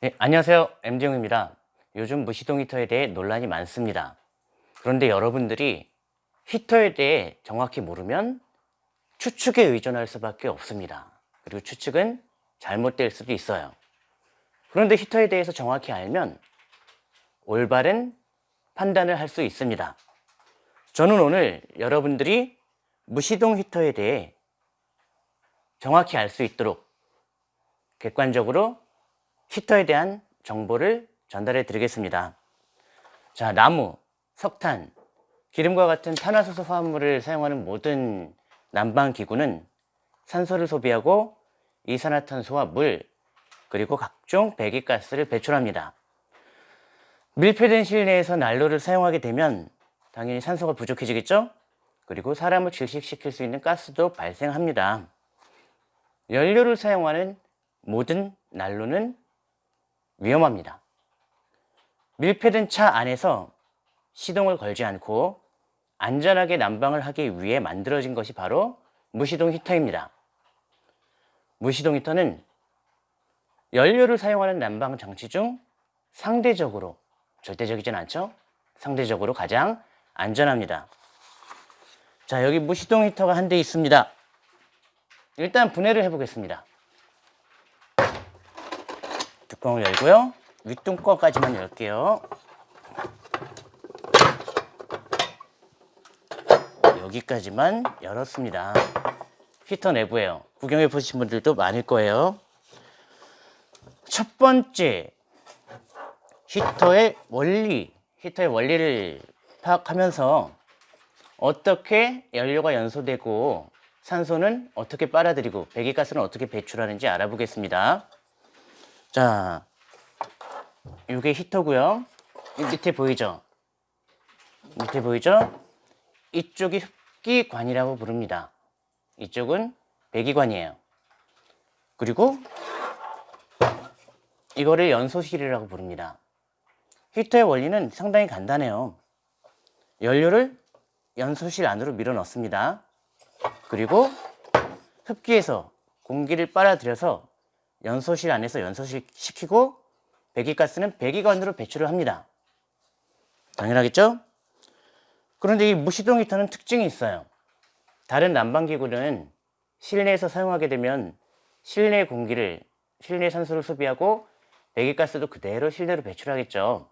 네, 안녕하세요. MD용입니다. 요즘 무시동 히터에 대해 논란이 많습니다. 그런데 여러분들이 히터에 대해 정확히 모르면 추측에 의존할 수밖에 없습니다. 그리고 추측은 잘못될 수도 있어요. 그런데 히터에 대해서 정확히 알면 올바른 판단을 할 수 있습니다. 저는 오늘 여러분들이 무시동 히터에 대해 정확히 알 수 있도록 객관적으로 히터에 대한 정보를 전달해 드리겠습니다. 자, 나무, 석탄, 기름과 같은 탄화수소 화합물을 사용하는 모든 난방기구는 산소를 소비하고 이산화탄소와 물, 그리고 각종 배기가스를 배출합니다. 밀폐된 실내에서 난로를 사용하게 되면 당연히 산소가 부족해지겠죠? 그리고 사람을 질식시킬 수 있는 가스도 발생합니다. 연료를 사용하는 모든 난로는 위험합니다. 밀폐된 차 안에서 시동을 걸지 않고 안전하게 난방을 하기 위해 만들어진 것이 바로 무시동 히터입니다. 무시동 히터는 연료를 사용하는 난방 장치 중 상대적으로 절대적이진 않죠? 상대적으로 가장 안전합니다. 자 여기 무시동 히터가 한 대 있습니다. 일단 분해를 해보겠습니다. 뚜껑을 열고요. 윗뚜껑까지만 열게요. 여기까지만 열었습니다. 히터 내부에요. 구경해 보신 분들도 많을 거예요. 첫 번째 히터의 원리, 히터의 원리를 파악하면서 어떻게 연료가 연소되고 산소는 어떻게 빨아들이고 배기가스는 어떻게 배출하는지 알아보겠습니다. 자, 이게 히터고요. 밑에 보이죠? 밑에 보이죠? 이쪽이 흡기관이라고 부릅니다. 이쪽은 배기관이에요. 그리고 이거를 연소실이라고 부릅니다. 히터의 원리는 상당히 간단해요. 연료를 연소실 안으로 밀어 넣습니다. 그리고 흡기에서 공기를 빨아들여서 연소실 안에서 연소실 시키고 배기가스는 배기관으로 배출을 합니다. 당연하겠죠? 그런데 이 무시동 히터는 특징이 있어요. 다른 난방기구는 실내에서 사용하게 되면 실내 공기를 실내 산소를 소비하고 배기가스도 그대로 실내로 배출하겠죠.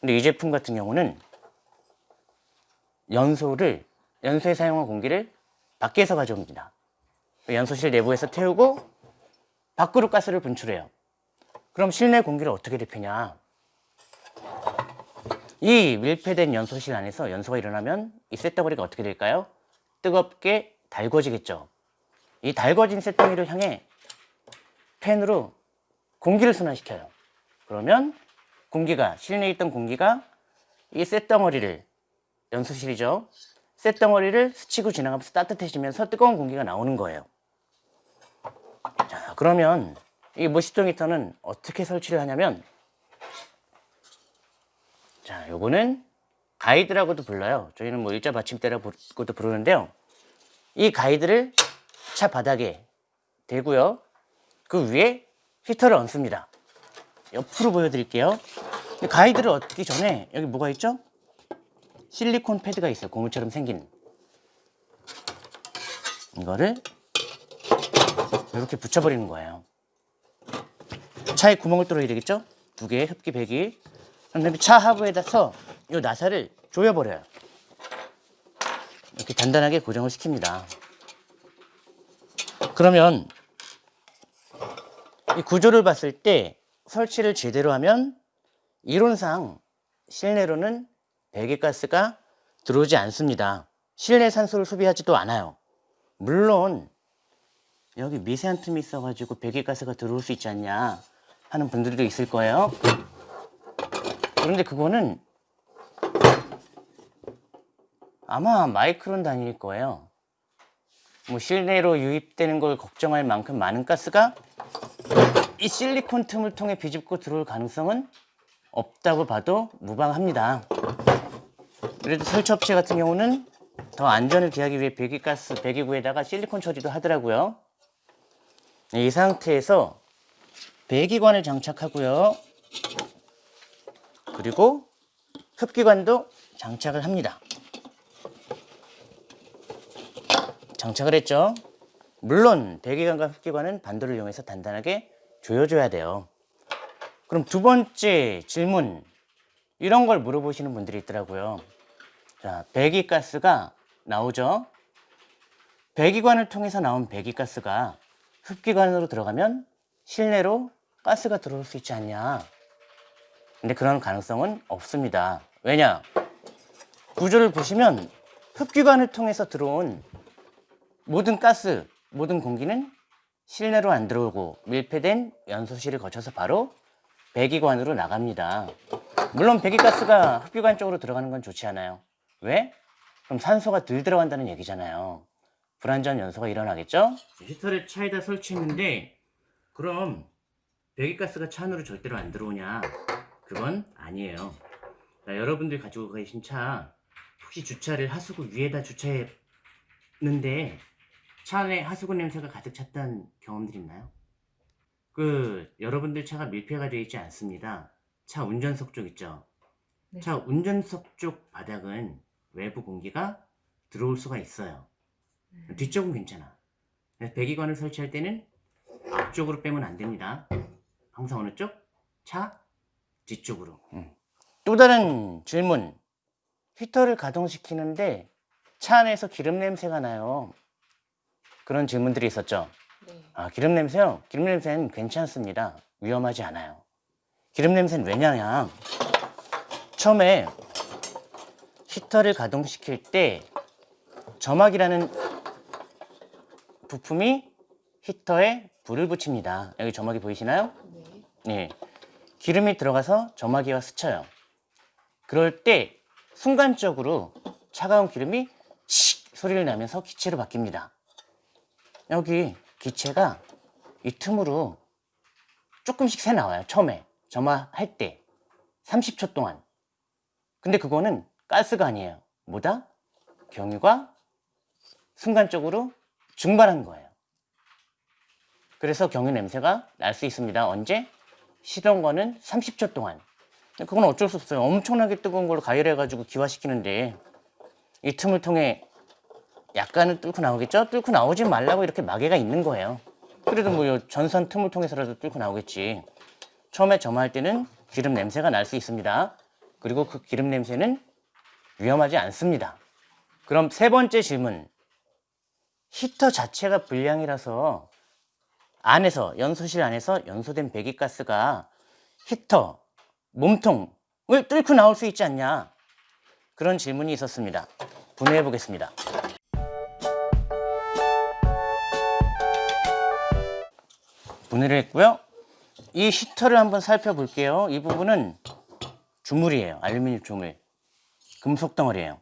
근데 이 제품 같은 경우는 연소를 연소에 사용한 공기를 밖에서 가져옵니다. 연소실 내부에서 태우고 밖으로 가스를 분출해요. 그럼 실내 공기를 어떻게 대표냐? 이 밀폐된 연소실 안에서 연소가 일어나면 이 쇳덩어리가 어떻게 될까요? 뜨겁게 달궈지겠죠. 이 달궈진 쇳덩이를 향해 팬으로 공기를 순환시켜요. 그러면 공기가 실내에 있던 공기가 이 쇳덩어리를 연소실이죠. 쇳덩어리를 스치고 지나가면서 따뜻해지면서 뜨거운 공기가 나오는 거예요. 자, 그러면 이 무시동 히터는 어떻게 설치를 하냐면 자, 요거는 가이드라고도 불러요. 저희는 뭐 일자 받침대라고도 부르는데요. 이 가이드를 차 바닥에 대고요. 그 위에 히터를 얹습니다. 옆으로 보여드릴게요. 가이드를 얻기 전에 여기 뭐가 있죠? 실리콘 패드가 있어요. 고무처럼 생긴. 이거를 이렇게 붙여버리는 거예요. 차에 구멍을 뚫어야 되겠죠? 두 개의 흡기 배기. 그다음에 차 하부에다서 이 나사를 조여버려요. 이렇게 단단하게 고정을 시킵니다. 그러면 이 구조를 봤을 때 설치를 제대로 하면 이론상 실내로는 배기가스가 들어오지 않습니다. 실내 산소를 소비하지도 않아요. 물론 여기 미세한 틈이 있어가지고 배기가스가 들어올 수 있지 않냐 하는 분들도 있을 거예요. 그런데 그거는 아마 마이크론 단위일 거예요. 뭐 실내로 유입되는 걸 걱정할 만큼 많은 가스가 이 실리콘 틈을 통해 비집고 들어올 가능성은 없다고 봐도 무방합니다. 그래도 설치업체 같은 경우는 더 안전을 기하기 위해 배기가스, 배기구에다가 실리콘 처리도 하더라고요. 이 상태에서 배기관을 장착하고요. 그리고 흡기관도 장착을 합니다. 장착을 했죠. 물론 배기관과 흡기관은 반도를 이용해서 단단하게 조여줘야 돼요. 그럼 두 번째 질문 이런 걸 물어보시는 분들이 있더라고요. 자, 배기가스가 나오죠. 배기관을 통해서 나온 배기가스가 흡기관으로 들어가면 실내로 가스가 들어올 수 있지 않냐. 근데 그런 가능성은 없습니다. 왜냐? 구조를 보시면 흡기관을 통해서 들어온 모든 가스, 모든 공기는 실내로 안 들어오고 밀폐된 연소실을 거쳐서 바로 배기관으로 나갑니다. 물론 배기가스가 흡기관 쪽으로 들어가는 건 좋지 않아요. 왜? 그럼 산소가 덜 들어간다는 얘기잖아요. 불완전 연소가 일어나겠죠? 히터를 차에다 설치했는데 그럼 배기가스가 차 안으로 절대로 안 들어오냐? 그건 아니에요. 자, 여러분들 가지고 계신 차 혹시 주차를 하수구 위에다 주차했는데 차 안에 하수구 냄새가 가득 찼던 경험들 있나요? 그 여러분들 차가 밀폐가 되어 있지 않습니다. 차 운전석 쪽 있죠. 네. 차 운전석 쪽 바닥은 외부 공기가 들어올 수가 있어요. 음. 뒤쪽은 괜찮아. 그래서 배기관을 설치할 때는 앞쪽으로 빼면 안 됩니다. 항상 어느 쪽? 차 뒤쪽으로. 또 다른 질문. 히터를 가동시키는데 차 안에서 기름 냄새가 나요. 그런 질문들이 있었죠. 네. 아, 기름 냄새요? 기름 냄새는 괜찮습니다. 위험하지 않아요. 기름 냄새는 왜냐냐? 처음에 히터를 가동시킬 때 점막이라는 부품이 히터에 불을 붙입니다. 여기 점막이 보이시나요? 네. 예. 기름이 들어가서 점막이와 스쳐요. 그럴 때 순간적으로 차가운 기름이 씩 소리를 나면서 기체로 바뀝니다. 여기 기체가 이 틈으로 조금씩 새 나와요. 처음에 점화할 때 30초 동안. 근데 그거는 가스가 아니에요. 뭐다? 경유가 순간적으로 증발한 거예요. 그래서 경유 냄새가 날 수 있습니다. 언제? 시동 거는 30초 동안. 그건 어쩔 수 없어요. 엄청나게 뜨거운 걸로 가열해가지고 기화시키는데 이 틈을 통해 약간은 뚫고 나오겠죠? 뚫고 나오지 말라고 이렇게 마개가 있는 거예요. 그래도 뭐요 전선 틈을 통해서라도 뚫고 나오겠지. 처음에 점화할 때는 기름 냄새가 날 수 있습니다. 그리고 그 기름 냄새는 위험하지 않습니다. 그럼 세 번째 질문. 히터 자체가 불량이라서 안에서 연소실 안에서 연소된 배기가스가 히터 몸통을 뚫고 나올 수 있지 않냐 그런 질문이 있었습니다. 분해해 보겠습니다. 분해를 했고요. 이 히터를 한번 살펴볼게요. 이 부분은 주물이에요. 알루미늄 주물. 금속 덩어리예요.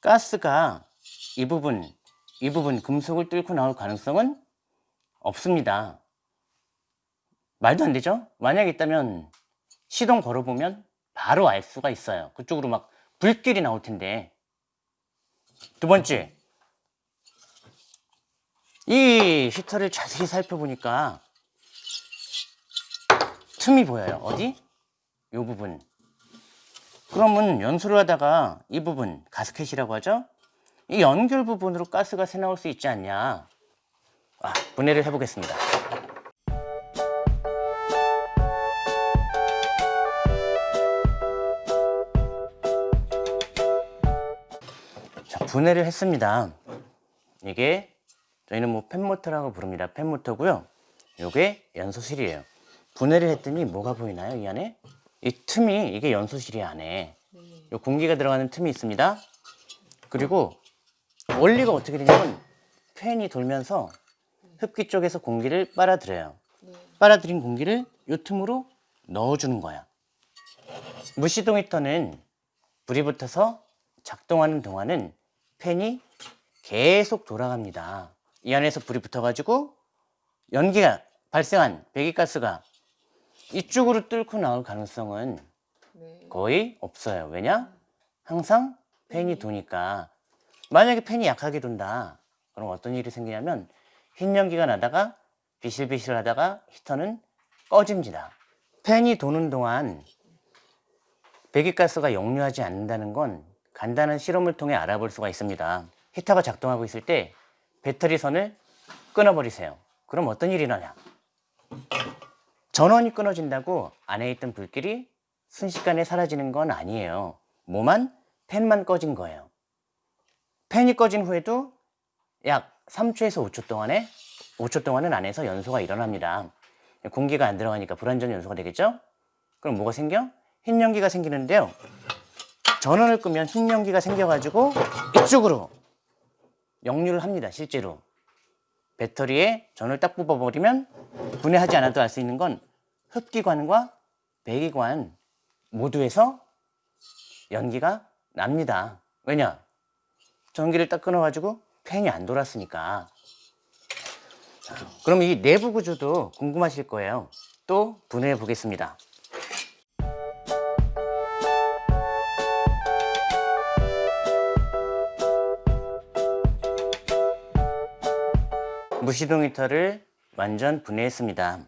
가스가 이 부분, 이 부분 금속을 뚫고 나올 가능성은 없습니다. 말도 안 되죠? 만약 있다면 시동 걸어보면 바로 알 수가 있어요. 그쪽으로 막 불길이 나올 텐데. 두 번째. 이 히터를 자세히 살펴보니까 틈이 보여요. 어디? 이 부분. 그러면 연소를 하다가 이 부분, 가스켓이라고 하죠? 이 연결 부분으로 가스가 새 나올 수 있지 않냐. 아, 분해를 해보겠습니다. 자, 분해를 했습니다. 이게 저희는 뭐 팬모터라고 부릅니다. 팬모터고요. 요게 연소실이에요. 분해를 했더니 뭐가 보이나요? 이 안에? 이 틈이 이게 연소실이 안에 네. 요 공기가 들어가는 틈이 있습니다. 그리고 원리가 어떻게 되냐면 팬이 돌면서 흡기 쪽에서 공기를 빨아들여요. 네. 빨아들인 공기를 요 틈으로 넣어주는 거야. 무시동 히터는 불이 붙어서 작동하는 동안은 팬이 계속 돌아갑니다. 이 안에서 불이 붙어가지고 연기가 발생한 배기가스가 이쪽으로 뚫고 나올 가능성은 네. 거의 없어요. 왜냐? 항상 팬이 도니까. 만약에 팬이 약하게 돈다. 그럼 어떤 일이 생기냐면 흰 연기가 나다가 비실비실 하다가 히터는 꺼집니다. 팬이 도는 동안 배기가스가 역류하지 않는다는 건 간단한 실험을 통해 알아볼 수가 있습니다. 히터가 작동하고 있을 때 배터리 선을 끊어버리세요. 그럼 어떤 일이 나냐? 전원이 끊어진다고 안에 있던 불길이 순식간에 사라지는 건 아니에요. 뭐만 팬만 꺼진 거예요. 팬이 꺼진 후에도 약 3초에서 5초 동안에 5초 동안은 안에서 연소가 일어납니다. 공기가 안 들어가니까 불완전 연소가 되겠죠? 그럼 뭐가 생겨? 흰 연기가 생기는데요. 전원을 끄면 흰 연기가 생겨가지고 이쪽으로 역류를 합니다. 실제로 배터리에 전원을 딱 뽑아버리면 분해하지 않아도 알 수 있는 건 흡기관과 배기관 모두에서 연기가 납니다. 왜냐? 전기를 딱 끊어가지고 팬이 안 돌았으니까. 자, 그럼 이 내부 구조도 궁금하실 거예요. 또 분해해 보겠습니다. 무시동 히터를 완전 분해했습니다.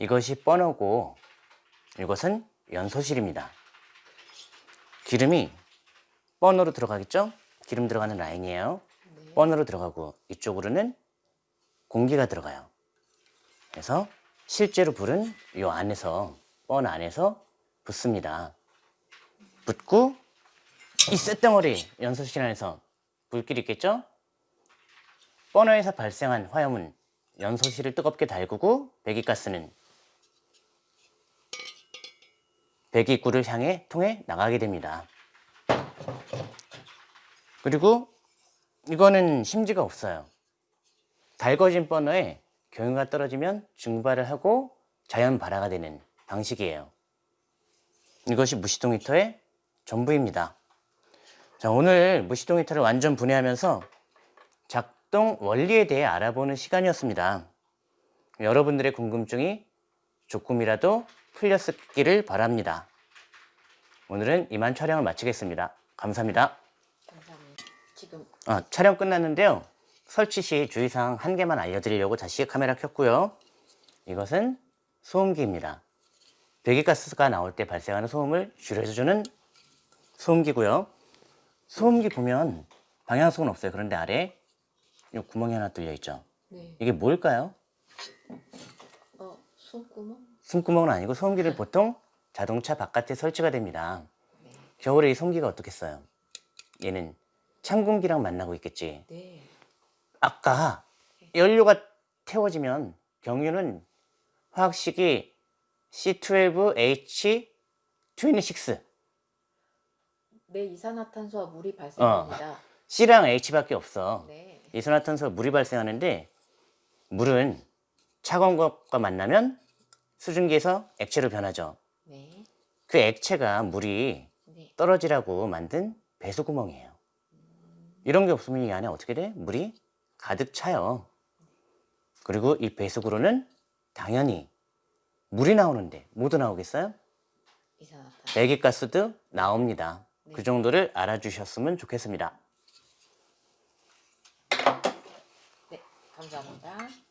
이것이 버너고 이것은 연소실입니다. 기름이 버너로 들어가겠죠? 기름 들어가는 라인이에요. 네. 버너로 들어가고 이쪽으로는 공기가 들어가요. 그래서 실제로 불은 이 안에서 버너 안에서 붙습니다. 붙고 이 쇳덩어리 연소실 안에서 불길이 있겠죠? 버너에서 발생한 화염은 연소실을 뜨겁게 달구고 배기가스는 배기구를 향해 통해 나가게 됩니다. 그리고 이거는 심지가 없어요. 달궈진 버너에 경유가 떨어지면 증발을 하고 자연 발화가 되는 방식이에요. 이것이 무시동 히터의 전부입니다. 자, 오늘 무시동 히터를 완전 분해하면서 작동 원리에 대해 알아보는 시간이었습니다. 여러분들의 궁금증이 조금이라도 풀렸기를 바랍니다. 오늘은 이만 촬영을 마치겠습니다. 감사합니다. 지금 아, 촬영 끝났는데요. 설치 시 주의사항 한 개만 알려드리려고 다시 카메라 켰고요. 이것은 소음기입니다. 배기가스가 나올 때 발생하는 소음을 줄여주는 소음기고요. 소음기 보면 방향성은 없어요. 그런데 아래 이 구멍이 하나 뚫려 있죠. 네. 이게 뭘까요? 어 손구멍? 숨구멍은 아니고 소음기를 보통 자동차 바깥에 설치가 됩니다. 네. 겨울에 이 소음기가 어떻겠어요? 얘는 찬 공기랑 만나고 있겠지. 네. 아까 연료가 태워지면 경유는 화학식이 C12H26 네 이산화탄소와 물이 발생합니다. C랑 H밖에 없어. 네. 이산화탄소와 물이 발생하는데 물은 차가운 것과 만나면 수증기에서 액체로 변하죠. 네. 그 액체가 물이 네. 떨어지라고 만든 배수구멍이에요. 이런 게 없으면 이 안에 어떻게 돼? 물이 가득 차요. 그리고 이 배수구로는 당연히 물이 나오는데 모두 나오겠어요? 배기가스도 나옵니다. 네. 그 정도를 알아주셨으면 좋겠습니다. 네. 감사합니다.